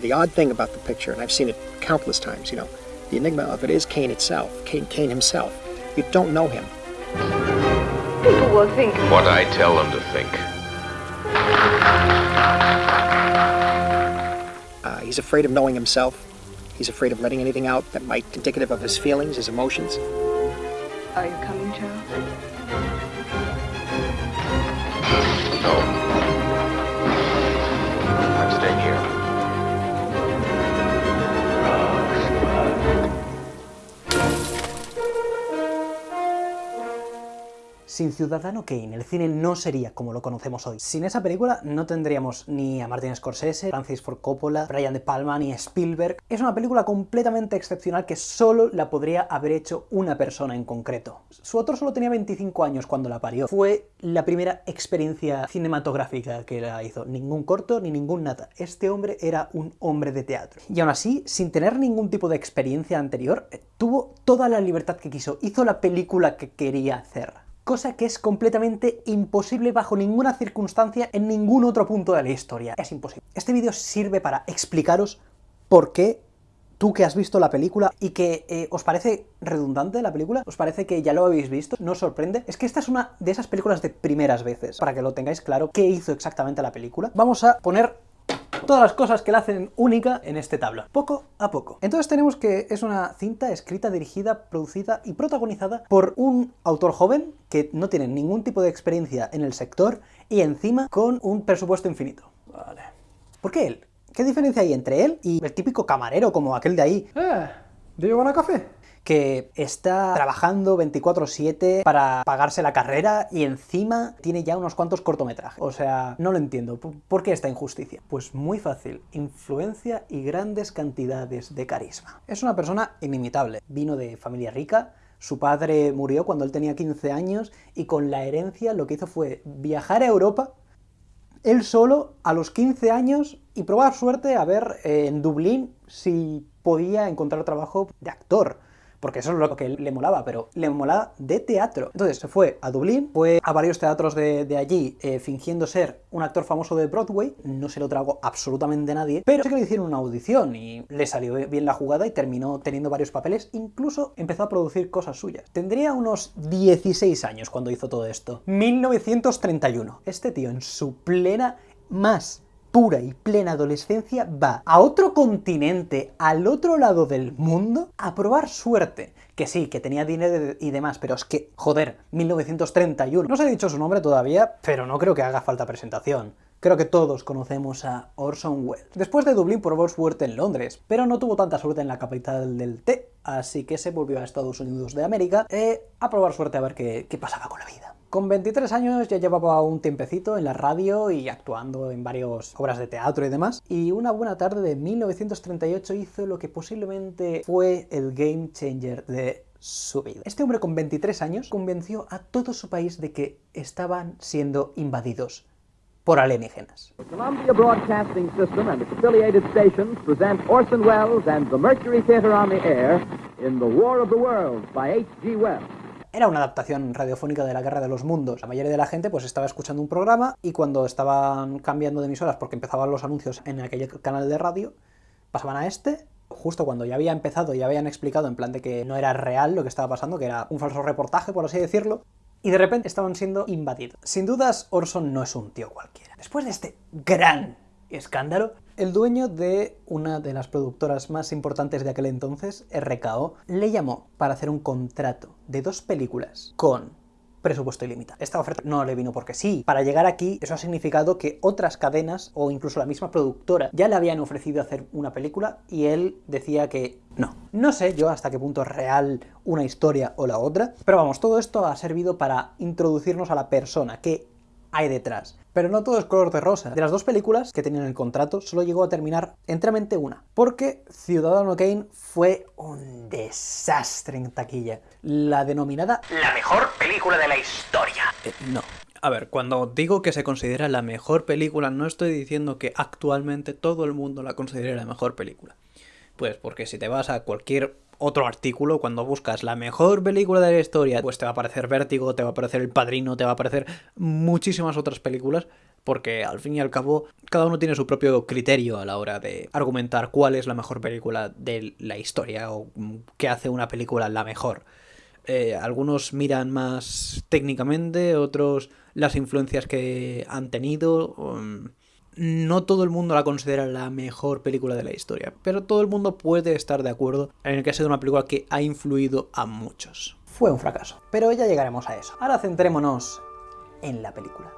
The odd thing about the picture, and I've seen it countless times, you know, the enigma of it is Cain itself, Cain, Cain himself. You don't know him. People will think. What I tell them to think. Uh, he's afraid of knowing himself. He's afraid of letting anything out that might be indicative of his feelings, his emotions. Are you coming, Charles? Sin Ciudadano Kane, el cine no sería como lo conocemos hoy. Sin esa película no tendríamos ni a Martin Scorsese, Francis Ford Coppola, Brian De Palma ni Spielberg. Es una película completamente excepcional que solo la podría haber hecho una persona en concreto. Su autor solo tenía 25 años cuando la parió. Fue la primera experiencia cinematográfica que la hizo. Ningún corto ni ningún nada. Este hombre era un hombre de teatro. Y aún así, sin tener ningún tipo de experiencia anterior, tuvo toda la libertad que quiso. Hizo la película que quería hacer cosa que es completamente imposible bajo ninguna circunstancia en ningún otro punto de la historia. Es imposible. Este vídeo sirve para explicaros por qué tú que has visto la película y que eh, os parece redundante la película, os parece que ya lo habéis visto, no os sorprende, es que esta es una de esas películas de primeras veces, para que lo tengáis claro qué hizo exactamente la película. Vamos a poner todas las cosas que la hacen única en este tablo, poco a poco. Entonces tenemos que es una cinta escrita, dirigida, producida y protagonizada por un autor joven que no tiene ningún tipo de experiencia en el sector y encima con un presupuesto infinito. Vale. ¿Por qué él? ¿Qué diferencia hay entre él y el típico camarero como aquel de ahí? Eh, ¿do you want a café? Que está trabajando 24-7 para pagarse la carrera y encima tiene ya unos cuantos cortometrajes. O sea, no lo entiendo. ¿Por qué esta injusticia? Pues muy fácil. Influencia y grandes cantidades de carisma. Es una persona inimitable. Vino de familia rica, su padre murió cuando él tenía 15 años y con la herencia lo que hizo fue viajar a Europa él solo a los 15 años y probar suerte a ver eh, en Dublín si podía encontrar trabajo de actor porque eso es lo que le molaba, pero le molaba de teatro. Entonces se fue a Dublín, fue a varios teatros de, allí eh, fingiendo ser un actor famoso de Broadway, no se lo trago absolutamente nadie, pero sí que le hicieron una audición y le salió bien la jugada y terminó teniendo varios papeles, incluso empezó a producir cosas suyas. Tendría unos 16 años cuando hizo todo esto. 1931. Este tío en su plena más pura y plena adolescencia va a otro continente, al otro lado del mundo, a probar suerte. Que sí, que tenía dinero y demás, pero es que, joder, 1931. No os he dicho su nombre todavía, pero no creo que haga falta presentación. Creo que todos conocemos a Orson Welles. Después de Dublín probó suerte en Londres, pero no tuvo tanta suerte en la capital del té, así que se volvió a Estados Unidos de América eh, a probar suerte a ver qué, qué pasaba con la vida. Con 23 años ya llevaba un tiempecito en la radio y actuando en varias obras de teatro y demás, y una buena tarde de 1938 hizo lo que posiblemente fue el game changer de su vida. Este hombre con 23 años convenció a todo su país de que estaban siendo invadidos por alienígenas. Columbia Broadcasting System and its affiliated stations present Orson Welles and the Mercury Theater on the Air in The War of the Worlds by H.G. Wells. Era una adaptación radiofónica de la Guerra de los Mundos. La mayoría de la gente pues estaba escuchando un programa y cuando estaban cambiando de emisoras porque empezaban los anuncios en aquel canal de radio, pasaban a este justo cuando ya había empezado, ya habían explicado en plan de que no era real lo que estaba pasando, que era un falso reportaje, por así decirlo, y de repente estaban siendo invadidos. Sin dudas, Orson no es un tío cualquiera. Después de este gran escándalo, el dueño de una de las productoras más importantes de aquel entonces, RKO, le llamó para hacer un contrato de dos películas con presupuesto ilimitado. Esta oferta no le vino porque sí. Para llegar aquí, eso ha significado que otras cadenas, o incluso la misma productora, ya le habían ofrecido hacer una película y él decía que no. No sé yo hasta qué punto es real una historia o la otra, pero vamos, todo esto ha servido para introducirnos a la persona que hay detrás. Pero no todo es color de rosa. De las dos películas que tenían el contrato, solo llegó a terminar enteramente una. Porque Ciudadano Kane fue un desastre en taquilla. La denominada la mejor película de la historia. Eh, no. A ver, cuando digo que se considera la mejor película, no estoy diciendo que actualmente todo el mundo la considere la mejor película. Pues porque si te vas a cualquier otro artículo, cuando buscas la mejor película de la historia, pues te va a aparecer Vértigo, te va a aparecer El Padrino, te va a aparecer muchísimas otras películas, porque al fin y al cabo cada uno tiene su propio criterio a la hora de argumentar cuál es la mejor película de la historia o qué hace una película la mejor. Eh, algunos miran más técnicamente, otros las influencias que han tenido. um, no todo el mundo la considera la mejor película de la historia, pero todo el mundo puede estar de acuerdo en que ha sido una película que ha influido a muchos. Fue un fracaso, pero ya llegaremos a eso. Ahora centrémonos en la película.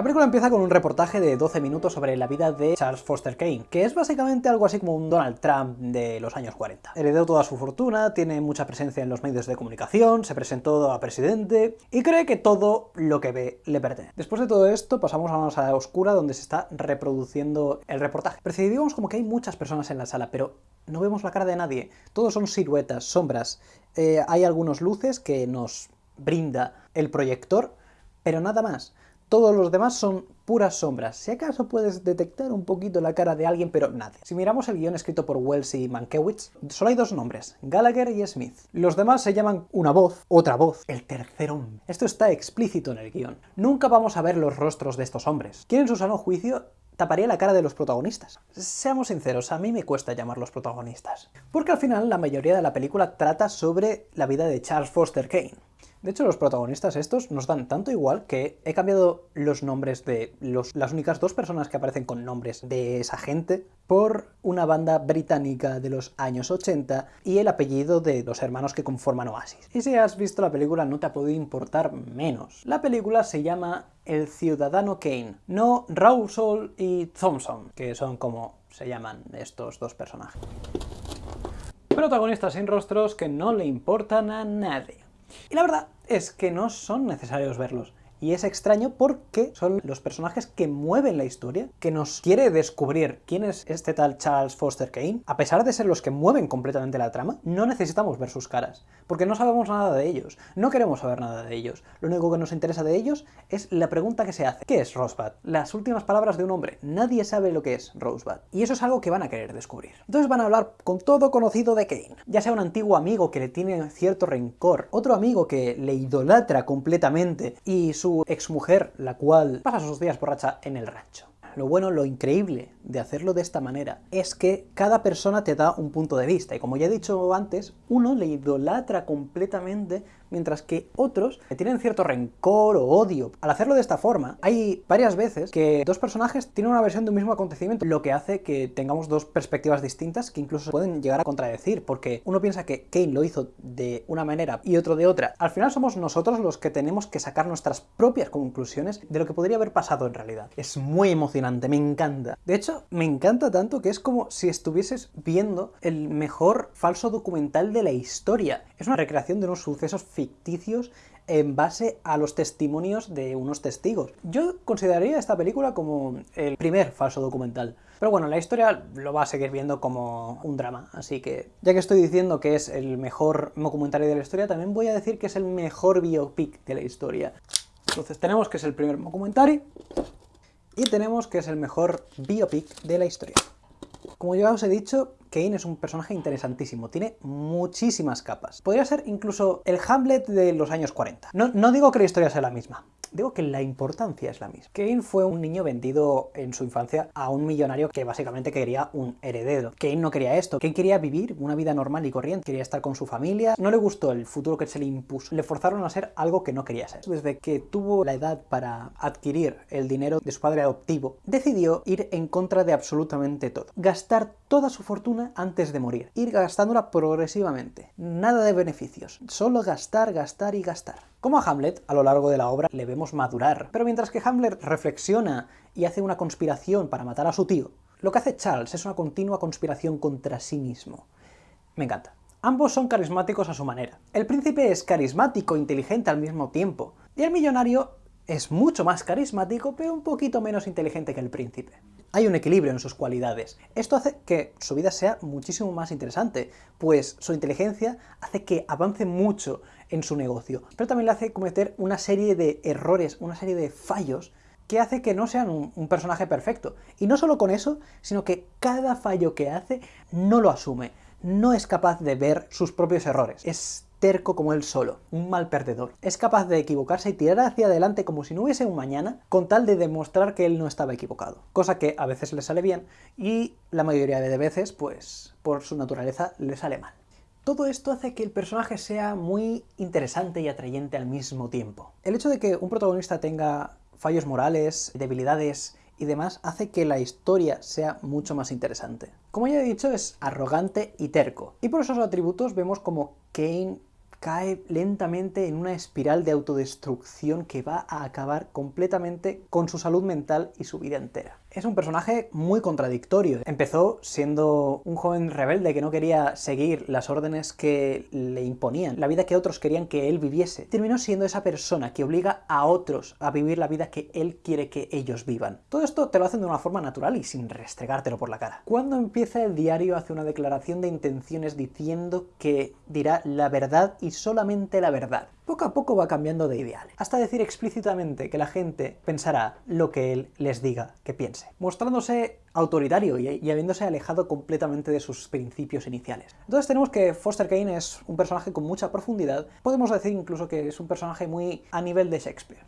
La película empieza con un reportaje de 12 minutos sobre la vida de Charles Foster Kane, que es básicamente algo así como un Donald Trump de los años 40. Heredó toda su fortuna, tiene mucha presencia en los medios de comunicación, se presentó a presidente y cree que todo lo que ve le pertenece. Después de todo esto pasamos a una sala oscura donde se está reproduciendo el reportaje. Percibimos como que hay muchas personas en la sala, pero no vemos la cara de nadie. Todos son siluetas, sombras. Eh, hay algunos luces que nos brinda el proyector, pero nada más. Todos los demás son puras sombras. Si acaso puedes detectar un poquito la cara de alguien, pero nada. Si miramos el guion escrito por Wells y Mankiewicz, solo hay dos nombres, Gallagher y Smith. Los demás se llaman una voz, otra voz, el tercer hombre. Esto está explícito en el guion. Nunca vamos a ver los rostros de estos hombres. ¿Quién en su sano juicio taparía la cara de los protagonistas. Seamos sinceros, a mí me cuesta llamarlos protagonistas. Porque al final la mayoría de la película trata sobre la vida de Charles Foster Kane. De hecho, los protagonistas estos nos dan tanto igual que he cambiado los nombres de las únicas dos personas que aparecen con nombres de esa gente por una banda británica de los años 80 y el apellido de los hermanos que conforman Oasis. Y si has visto la película no te ha podido importar menos. La película se llama El Ciudadano Kane, no Rawsol y Thompson, que son como se llaman estos dos personajes. Protagonistas sin rostros que no le importan a nadie. Y la verdad es que no son necesarios verlos. Y es extraño porque son los personajes que mueven la historia, que nos quiere descubrir quién es este tal Charles Foster Kane. A pesar de ser los que mueven completamente la trama, no necesitamos ver sus caras, porque no sabemos nada de ellos, no queremos saber nada de ellos. Lo único que nos interesa de ellos es la pregunta que se hace. ¿Qué es Rosebud? Las últimas palabras de un hombre. Nadie sabe lo que es Rosebud. Y eso es algo que van a querer descubrir. Entonces van a hablar con todo conocido de Kane. Ya sea un antiguo amigo que le tiene cierto rencor, otro amigo que le idolatra completamente y su exmujer, la cual pasa sus días borracha en el rancho. Lo bueno, lo increíble de hacerlo de esta manera es que cada persona te da un punto de vista y como ya he dicho antes, uno le idolatra completamente mientras que otros le tienen cierto rencor o odio. Al hacerlo de esta forma, hay varias veces que dos personajes tienen una versión de un mismo acontecimiento, lo que hace que tengamos dos perspectivas distintas que incluso pueden llegar a contradecir, porque uno piensa que Kane lo hizo de una manera y otro de otra. Al final somos nosotros los que tenemos que sacar nuestras propias conclusiones de lo que podría haber pasado en realidad. Es muy emocionante, me encanta. De hecho, me encanta tanto que es como si estuvieses viendo el mejor falso documental de la historia. Es una recreación de unos sucesos ficticios en base a los testimonios de unos testigos. Yo consideraría esta película como el primer falso documental. Pero bueno, la historia lo va a seguir viendo como un drama, así que ya que estoy diciendo que es el mejor documentario de la historia, también voy a decir que es el mejor biopic de la historia. Entonces tenemos que es el primer documentario y tenemos que es el mejor biopic de la historia. Como ya os he dicho, Kane es un personaje interesantísimo, tiene muchísimas capas. Podría ser incluso el Hamlet de los años 40. No, no digo que la historia sea la misma, digo que la importancia es la misma. Kane fue un niño vendido en su infancia a un millonario que básicamente quería un heredero. Kane no quería esto, Kane quería vivir una vida normal y corriente, quería estar con su familia, no le gustó el futuro que se le impuso, le forzaron a ser algo que no quería ser. Desde que tuvo la edad para adquirir el dinero de su padre adoptivo, decidió ir en contra de absolutamente todo. Gastar toda su fortuna antes de morir, ir gastándola progresivamente. Nada de beneficios, solo gastar, gastar y gastar. Como a Hamlet, a lo largo de la obra le vemos madurar, pero mientras que Hamlet reflexiona y hace una conspiración para matar a su tío, lo que hace Charles es una continua conspiración contra sí mismo. Me encanta. Ambos son carismáticos a su manera. El príncipe es carismático e inteligente al mismo tiempo, y el millonario es mucho más carismático, pero un poquito menos inteligente que el príncipe. Hay un equilibrio en sus cualidades. Esto hace que su vida sea muchísimo más interesante, pues su inteligencia hace que avance mucho en su negocio, pero también le hace cometer una serie de errores, una serie de fallos que hace que no sean un, un personaje perfecto. Y no solo con eso, sino que cada fallo que hace no lo asume, no es capaz de ver sus propios errores. Es terco como él solo, un mal perdedor. Es capaz de equivocarse y tirar hacia adelante como si no hubiese un mañana, con tal de demostrar que él no estaba equivocado. Cosa que a veces le sale bien y la mayoría de veces, pues, por su naturaleza, le sale mal. Todo esto hace que el personaje sea muy interesante y atrayente al mismo tiempo. El hecho de que un protagonista tenga fallos morales, debilidades y demás hace que la historia sea mucho más interesante. Como ya he dicho, es arrogante y terco. Y por esos atributos vemos como Kane cae lentamente en una espiral de autodestrucción que va a acabar completamente con su salud mental y su vida entera. Es un personaje muy contradictorio. Empezó siendo un joven rebelde que no quería seguir las órdenes que le imponían, la vida que otros querían que él viviese. Terminó siendo esa persona que obliga a otros a vivir la vida que él quiere que ellos vivan. Todo esto te lo hacen de una forma natural y sin restregártelo por la cara. Cuando empieza el diario hace una declaración de intenciones diciendo que dirá la verdad y solamente la verdad poco a poco va cambiando de ideales, hasta decir explícitamente que la gente pensará lo que él les diga que piense, mostrándose autoritario y, y, habiéndose alejado completamente de sus principios iniciales. Entonces tenemos que Foster Kane es un personaje con mucha profundidad, podemos decir incluso que es un personaje muy a nivel de Shakespeare.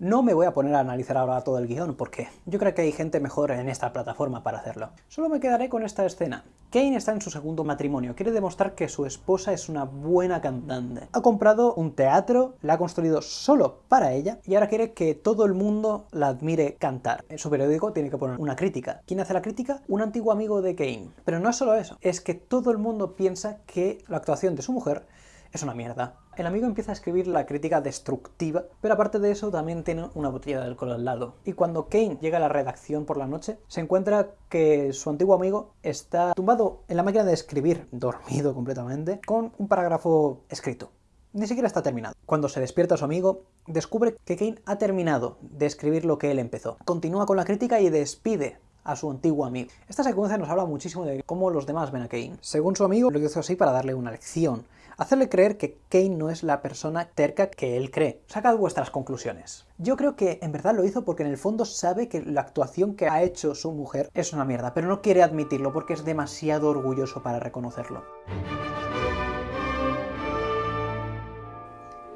No me voy a poner a analizar ahora todo el guion, porque yo creo que hay gente mejor en esta plataforma para hacerlo. Solo me quedaré con esta escena. Kane está en su segundo matrimonio, quiere demostrar que su esposa es una buena cantante. Ha comprado un teatro, la ha construido solo para ella, y ahora quiere que todo el mundo la admire cantar. En su periódico tiene que poner una crítica. ¿Quién hace la crítica? Un antiguo amigo de Kane. Pero no es solo eso, es que todo el mundo piensa que la actuación de su mujer es una mierda. El amigo empieza a escribir la crítica destructiva, pero aparte de eso también tiene una botella de alcohol al lado. Y cuando Kane llega a la redacción por la noche, se encuentra que su antiguo amigo está tumbado en la máquina de escribir, dormido completamente, con un parágrafo escrito. Ni siquiera está terminado. Cuando se despierta su amigo, descubre que Kane ha terminado de escribir lo que él empezó. Continúa con la crítica y despide a su antiguo amigo. Esta secuencia nos habla muchísimo de cómo los demás ven a Kane. Según su amigo, lo hizo así para darle una lección, hacerle creer que Kane no es la persona terca que él cree. Sacad vuestras conclusiones. Yo creo que en verdad lo hizo porque en el fondo sabe que la actuación que ha hecho su mujer es una mierda, pero no quiere admitirlo porque es demasiado orgulloso para reconocerlo.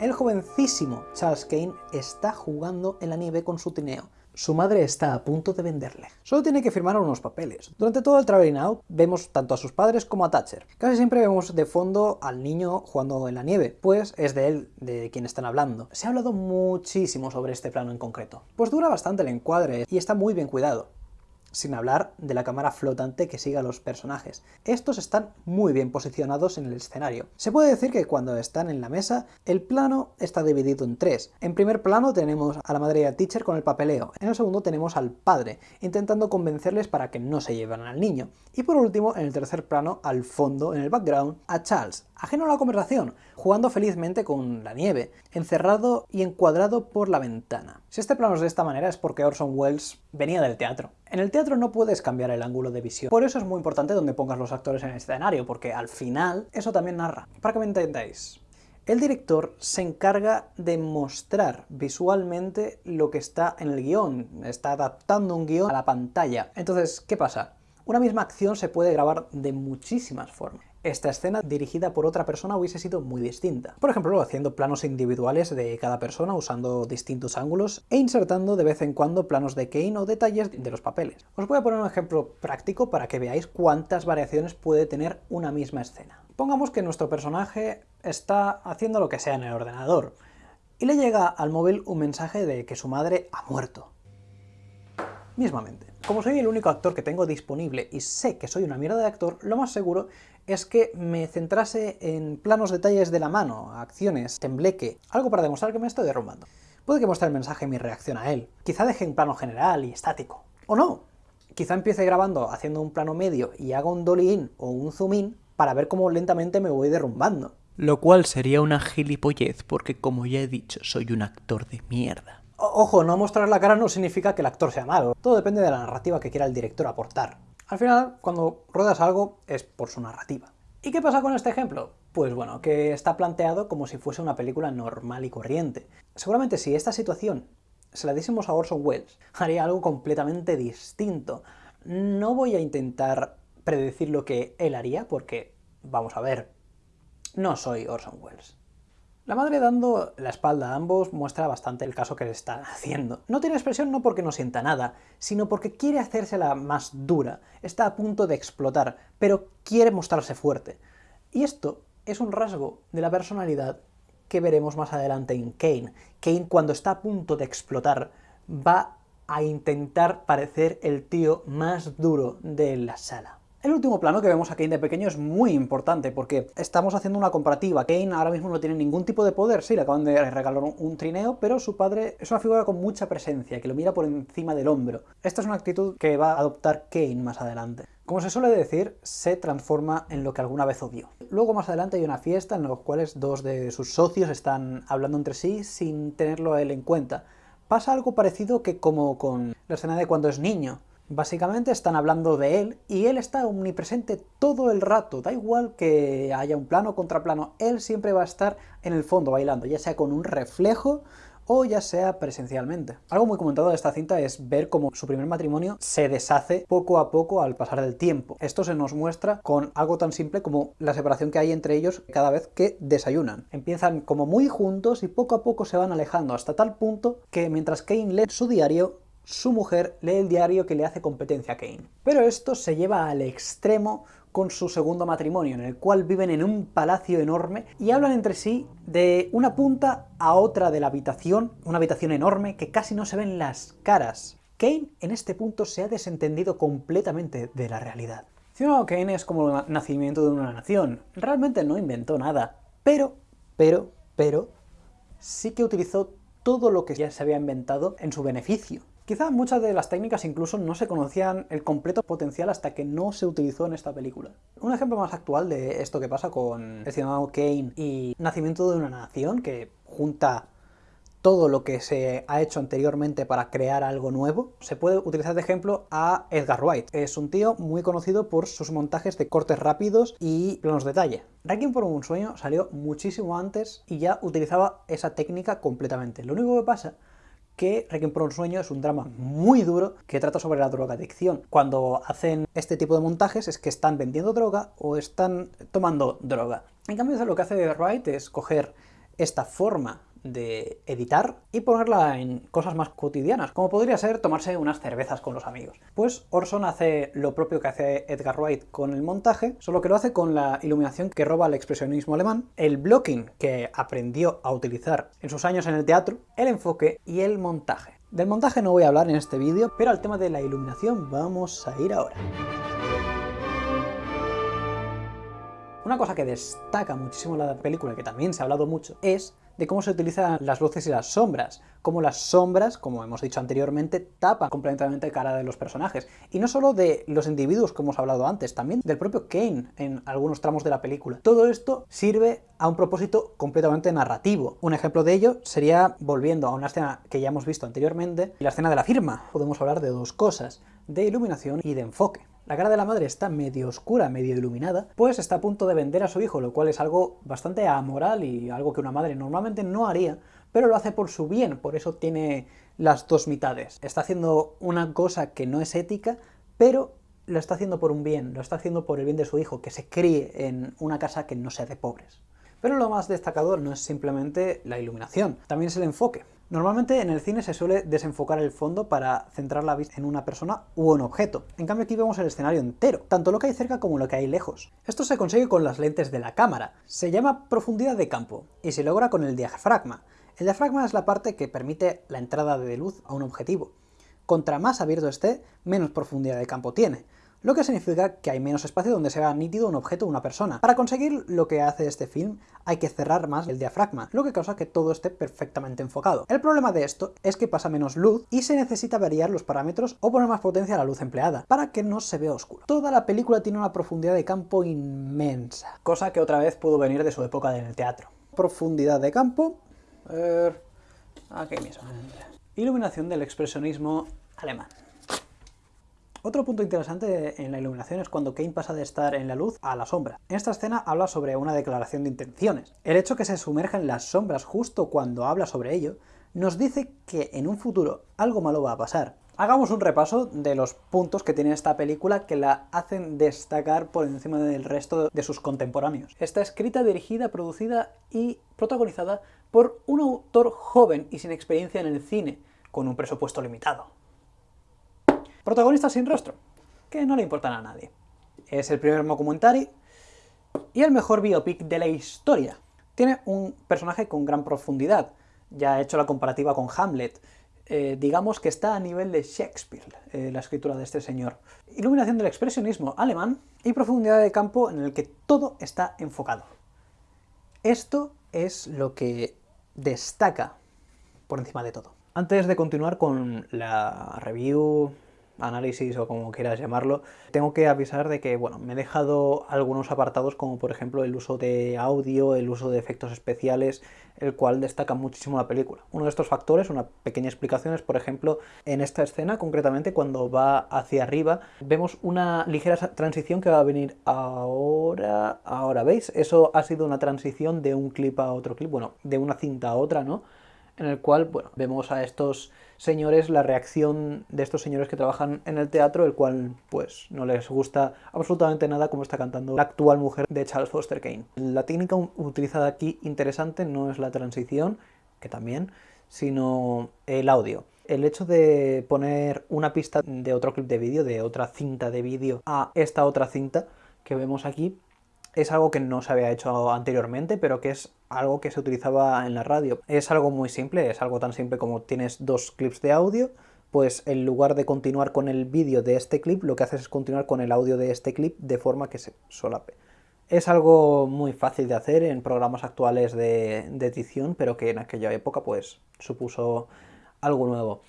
El jovencísimo Charles Kane está jugando en la nieve con su trineo. Su madre está a punto de venderle. Solo tiene que firmar unos papeles. Durante todo el traveling out vemos tanto a sus padres como a Thatcher. Casi siempre vemos de fondo al niño jugando en la nieve, pues es de él de quien están hablando. Se ha hablado muchísimo sobre este plano en concreto. Pues dura bastante el encuadre y está muy bien cuidado sin hablar de la cámara flotante que sigue a los personajes. Estos están muy bien posicionados en el escenario. Se puede decir que cuando están en la mesa, el plano está dividido en tres. En primer plano tenemos a la madre y al teacher con el papeleo. En el segundo tenemos al padre, intentando convencerles para que no se lleven al niño. Y por último, en el tercer plano, al fondo, en el background, a Charles, ajeno a la conversación, jugando felizmente con la nieve, encerrado y encuadrado por la ventana. Si este plano es de esta manera es porque Orson Welles venía del teatro. En el teatro no puedes cambiar el ángulo de visión, por eso es muy importante donde pongas los actores en el escenario, porque al final eso también narra. Para que me entendáis, el director se encarga de mostrar visualmente lo que está en el guion, está adaptando un guion a la pantalla. Entonces, ¿qué pasa? Una misma acción se puede grabar de muchísimas formas esta escena dirigida por otra persona hubiese sido muy distinta. Por ejemplo, haciendo planos individuales de cada persona usando distintos ángulos e insertando de vez en cuando planos de Kane o detalles de los papeles. Os voy a poner un ejemplo práctico para que veáis cuántas variaciones puede tener una misma escena. Pongamos que nuestro personaje está haciendo lo que sea en el ordenador y le llega al móvil un mensaje de que su madre ha muerto. Mismamente. Como soy el único actor que tengo disponible y sé que soy una mierda de actor, lo más seguro es que me centrase en planos detalles de la mano, acciones, tembleque, algo para demostrar que me estoy derrumbando. Puede que muestre el mensaje mi reacción a él. Quizá deje un plano general y estático. O no. Quizá empiece grabando haciendo un plano medio y haga un dolly in o un zoom in para ver cómo lentamente me voy derrumbando. Lo cual sería una gilipollez porque como ya he dicho soy un actor de mierda. Ojo, no mostrar la cara no significa que el actor sea malo. Todo depende de la narrativa que quiera el director aportar. Al final, cuando ruedas algo, es por su narrativa. ¿Y qué pasa con este ejemplo? Pues bueno, que está planteado como si fuese una película normal y corriente. Seguramente si esta situación se la diésemos a Orson Welles, haría algo completamente distinto. No voy a intentar predecir lo que él haría, porque, vamos a ver, no soy Orson Welles. La madre dando la espalda a ambos muestra bastante el caso que le está haciendo. No tiene expresión no porque no sienta nada, sino porque quiere hacérsela más dura, está a punto de explotar, pero quiere mostrarse fuerte. Y esto es un rasgo de la personalidad que veremos más adelante en Kane. Kane cuando está a punto de explotar va a intentar parecer el tío más duro de la sala. El último plano que vemos a Kane de pequeño es muy importante porque estamos haciendo una comparativa. Kane ahora mismo no tiene ningún tipo de poder, sí, le acaban de regalar un trineo, pero su padre es una figura con mucha presencia, que lo mira por encima del hombro. Esta es una actitud que va a adoptar Kane más adelante. Como se suele decir, se transforma en lo que alguna vez odió. Luego más adelante hay una fiesta en la cual dos de sus socios están hablando entre sí sin tenerlo a él en cuenta. Pasa algo parecido que como con la escena de cuando es niño. Básicamente están hablando de él y él está omnipresente todo el rato, da igual que haya un plano contra plano, él siempre va a estar en el fondo bailando, ya sea con un reflejo o ya sea presencialmente. Algo muy comentado de esta cinta es ver cómo su primer matrimonio se deshace poco a poco al pasar del tiempo. Esto se nos muestra con algo tan simple como la separación que hay entre ellos cada vez que desayunan. Empiezan como muy juntos y poco a poco se van alejando hasta tal punto que mientras Kane lee su diario, su mujer lee el diario que le hace competencia a Kane. Pero esto se lleva al extremo con su segundo matrimonio, en el cual viven en un palacio enorme y hablan entre sí de una punta a otra de la habitación, una habitación enorme que casi no se ven las caras. Kane en este punto se ha desentendido completamente de la realidad. Ciudadano Kane es como el nacimiento de una nación, realmente no inventó nada, pero, pero, pero, sí que utilizó todo lo que ya se había inventado en su beneficio. Quizá muchas de las técnicas incluso no se conocían el completo potencial hasta que no se utilizó en esta película. Un ejemplo más actual de esto que pasa con el ciudadano Kane y Nacimiento de una Nación, que junta todo lo que se ha hecho anteriormente para crear algo nuevo, se puede utilizar de ejemplo a Edgar Wright. Es un tío muy conocido por sus montajes de cortes rápidos y planos de detalle. Requiem por un sueño salió muchísimo antes y ya utilizaba esa técnica completamente. Lo único que pasa que Requiem por un sueño es un drama muy duro que trata sobre la drogadicción. Cuando hacen este tipo de montajes es que están vendiendo droga o están tomando droga. En cambio, lo que hace Wright es coger esta forma de editar y ponerla en cosas más cotidianas, como podría ser tomarse unas cervezas con los amigos. Pues Orson hace lo propio que hace Edgar Wright con el montaje, solo que lo hace con la iluminación que roba el expresionismo alemán, el blocking que aprendió a utilizar en sus años en el teatro, el enfoque y el montaje. Del montaje no voy a hablar en este vídeo, pero al tema de la iluminación vamos a ir ahora. Una cosa que destaca muchísimo la película, que también se ha hablado mucho, es de cómo se utilizan las luces y las sombras, cómo las sombras, como hemos dicho anteriormente, tapan completamente cara de los personajes. Y no solo de los individuos, como hemos hablado antes, también del propio Kane en algunos tramos de la película. Todo esto sirve a un propósito completamente narrativo. Un ejemplo de ello sería, volviendo a una escena que ya hemos visto anteriormente, la escena de la firma. Podemos hablar de dos cosas, de iluminación y de enfoque. La cara de la madre está medio oscura, medio iluminada, pues está a punto de vender a su hijo, lo cual es algo bastante amoral y algo que una madre normalmente no haría, pero lo hace por su bien, por eso tiene las dos mitades. Está haciendo una cosa que no es ética, pero lo está haciendo por un bien, lo está haciendo por el bien de su hijo, que se críe en una casa que no sea de pobres. Pero lo más destacado no es simplemente la iluminación, también es el enfoque. Normalmente en el cine se suele desenfocar el fondo para centrar la vista en una persona u un objeto. En cambio aquí vemos el escenario entero, tanto lo que hay cerca como lo que hay lejos. Esto se consigue con las lentes de la cámara. Se llama profundidad de campo y se logra con el diafragma. El diafragma es la parte que permite la entrada de luz a un objetivo. Contra más abierto esté, menos profundidad de campo tiene lo que significa que hay menos espacio donde se vea nítido un objeto o una persona. Para conseguir lo que hace este film hay que cerrar más el diafragma, lo que causa que todo esté perfectamente enfocado. El problema de esto es que pasa menos luz y se necesita variar los parámetros o poner más potencia a la luz empleada, para que no se vea oscuro. Toda la película tiene una profundidad de campo inmensa, cosa que otra vez pudo venir de su época en el teatro. Profundidad de campo... Aquí mismo. Iluminación del expresionismo alemán. Otro punto interesante en la iluminación es cuando Kane pasa de estar en la luz a la sombra. En esta escena habla sobre una declaración de intenciones. El hecho que se sumerja en las sombras justo cuando habla sobre ello nos dice que en un futuro algo malo va a pasar. Hagamos un repaso de los puntos que tiene esta película que la hacen destacar por encima del resto de sus contemporáneos. Está escrita, dirigida, producida y protagonizada por un autor joven y sin experiencia en el cine, con un presupuesto limitado. Protagonista sin rostro, que no le importan a nadie. Es el primer documentary y el mejor biopic de la historia. Tiene un personaje con gran profundidad, ya he hecho la comparativa con Hamlet, eh, digamos que está a nivel de Shakespeare, eh, la escritura de este señor. Iluminación del expresionismo alemán y profundidad de campo en el que todo está enfocado. Esto es lo que destaca por encima de todo. Antes de continuar con la review, análisis o como quieras llamarlo, tengo que avisar de que, bueno, me he dejado algunos apartados como por ejemplo el uso de audio, el uso de efectos especiales, el cual destaca muchísimo la película. Uno de estos factores, una pequeña explicación, es por ejemplo en esta escena, concretamente cuando va hacia arriba, vemos una ligera transición que va a venir ahora, ahora, ¿veis? Eso ha sido una transición de un clip a otro clip, bueno, de una cinta a otra, ¿no? En el cual, bueno, vemos a estos señores, la reacción de estos señores que trabajan en el teatro, el cual pues no les gusta absolutamente nada como está cantando la actual mujer de Charles Foster Kane. La técnica utilizada aquí interesante no es la transición, que también, sino el audio. El hecho de poner una pista de otro clip de vídeo, de otra cinta de vídeo, a esta otra cinta que vemos aquí, es algo que no se había hecho anteriormente, pero que es algo que se utilizaba en la radio. Es algo muy simple, es algo tan simple como tienes dos clips de audio, pues en lugar de continuar con el vídeo de este clip, lo que haces es continuar con el audio de este clip de forma que se solape. Es algo muy fácil de hacer en programas actuales de, edición, pero que en aquella época pues supuso algo nuevo.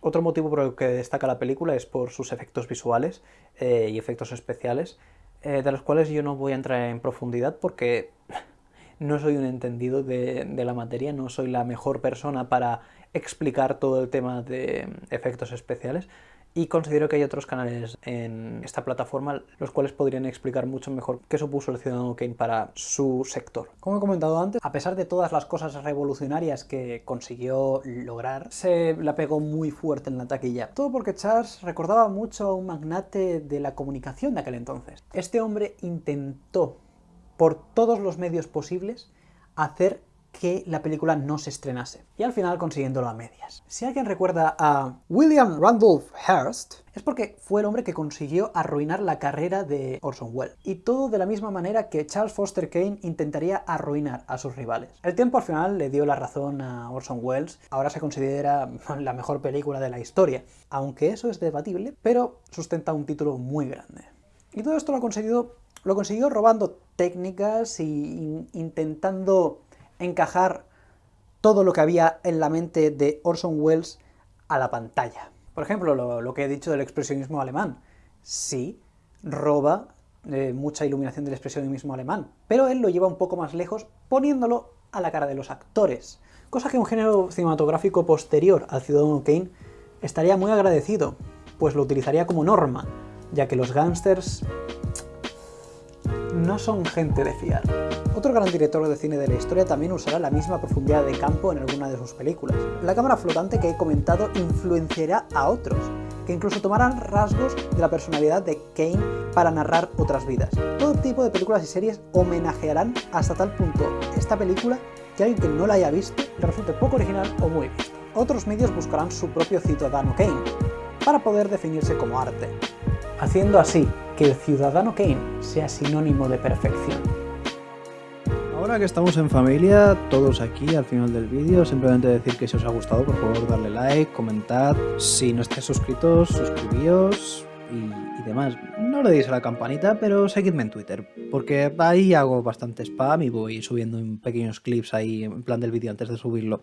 Otro motivo por el que destaca la película es por sus efectos visuales eh, y efectos especiales, eh, de los cuales yo no voy a entrar en profundidad porque no soy un entendido de, la materia, no soy la mejor persona para explicar todo el tema de efectos especiales y considero que hay otros canales en esta plataforma los cuales podrían explicar mucho mejor qué supuso el Ciudadano Kane para su sector. Como he comentado antes, a pesar de todas las cosas revolucionarias que consiguió lograr, se la pegó muy fuerte en la taquilla. Todo porque Charles recordaba mucho a un magnate de la comunicación de aquel entonces. Este hombre intentó, por todos los medios posibles, hacer que la película no se estrenase, y al final consiguiéndolo a medias. Si alguien recuerda a William Randolph Hearst, es porque fue el hombre que consiguió arruinar la carrera de Orson Welles, y todo de la misma manera que Charles Foster Kane intentaría arruinar a sus rivales. El tiempo al final le dio la razón a Orson Welles, ahora se considera la mejor película de la historia, aunque eso es debatible, pero sustenta un título muy grande. Y todo esto lo ha conseguido, lo consiguió robando técnicas y intentando encajar todo lo que había en la mente de Orson Welles a la pantalla. Por ejemplo, lo, que he dicho del expresionismo alemán. Sí, roba eh, mucha iluminación del expresionismo alemán, pero él lo lleva un poco más lejos poniéndolo a la cara de los actores. Cosa que un género cinematográfico posterior al Ciudadano Kane estaría muy agradecido, pues lo utilizaría como norma, ya que los gángsters no son gente de fiar. Otro gran director de cine de la historia también usará la misma profundidad de campo en alguna de sus películas. La cámara flotante que he comentado influenciará a otros, que incluso tomarán rasgos de la personalidad de Kane para narrar otras vidas. Todo tipo de películas y series homenajearán hasta tal punto esta película que alguien que no la haya visto le resulte poco original o muy visto. Otros medios buscarán su propio Ciudadano Kane, para poder definirse como arte, haciendo así que el Ciudadano Kane sea sinónimo de perfección. Ahora que estamos en familia, todos aquí al final del vídeo, simplemente decir que si os ha gustado, por favor darle like, comentad, si no estáis suscritos, suscribíos y, demás. No le deis a la campanita, pero seguidme en Twitter, porque ahí hago bastante spam y voy subiendo pequeños clips ahí en plan del vídeo antes de subirlo.